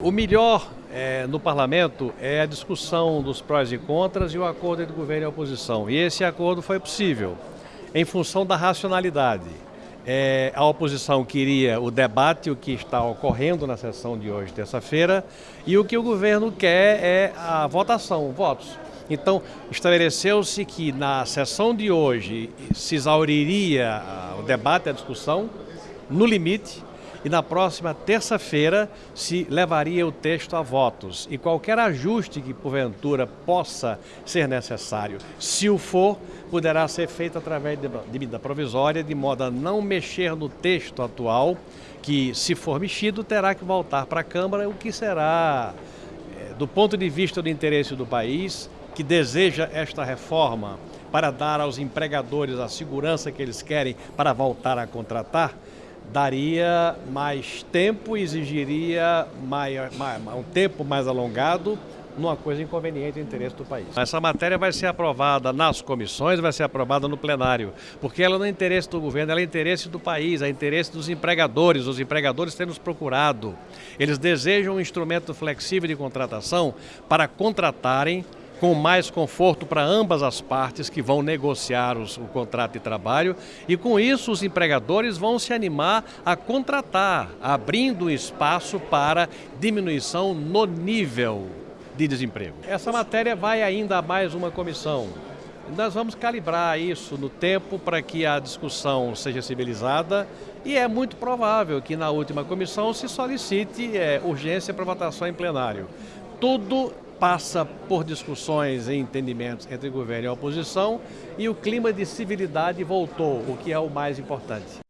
O melhor é, no parlamento é a discussão dos prós e contras e o acordo entre governo e oposição. E esse acordo foi possível em função da racionalidade. É, a oposição queria o debate, o que está ocorrendo na sessão de hoje, terça-feira, e o que o governo quer é a votação, votos. Então, estabeleceu-se que na sessão de hoje se exauriria o debate, a discussão, no limite, e na próxima terça-feira se levaria o texto a votos. E qualquer ajuste que porventura possa ser necessário, se o for, poderá ser feito através de medida provisória, de modo a não mexer no texto atual, que se for mexido terá que voltar para a Câmara, o que será, eh, do ponto de vista do interesse do país, que deseja esta reforma para dar aos empregadores a segurança que eles querem para voltar a contratar, daria mais tempo, exigiria maior, um tempo mais alongado numa coisa inconveniente no interesse do país. Essa matéria vai ser aprovada nas comissões, vai ser aprovada no plenário, porque ela não é interesse do governo, ela é interesse do país, é interesse dos empregadores. Os empregadores têm nos procurado. Eles desejam um instrumento flexível de contratação para contratarem com mais conforto para ambas as partes que vão negociar os, o contrato de trabalho e com isso os empregadores vão se animar a contratar, abrindo espaço para diminuição no nível de desemprego. Essa matéria vai ainda a mais uma comissão. Nós vamos calibrar isso no tempo para que a discussão seja civilizada e é muito provável que na última comissão se solicite é, urgência para votação em plenário. Tudo passa por discussões e entendimentos entre governo e oposição e o clima de civilidade voltou, o que é o mais importante.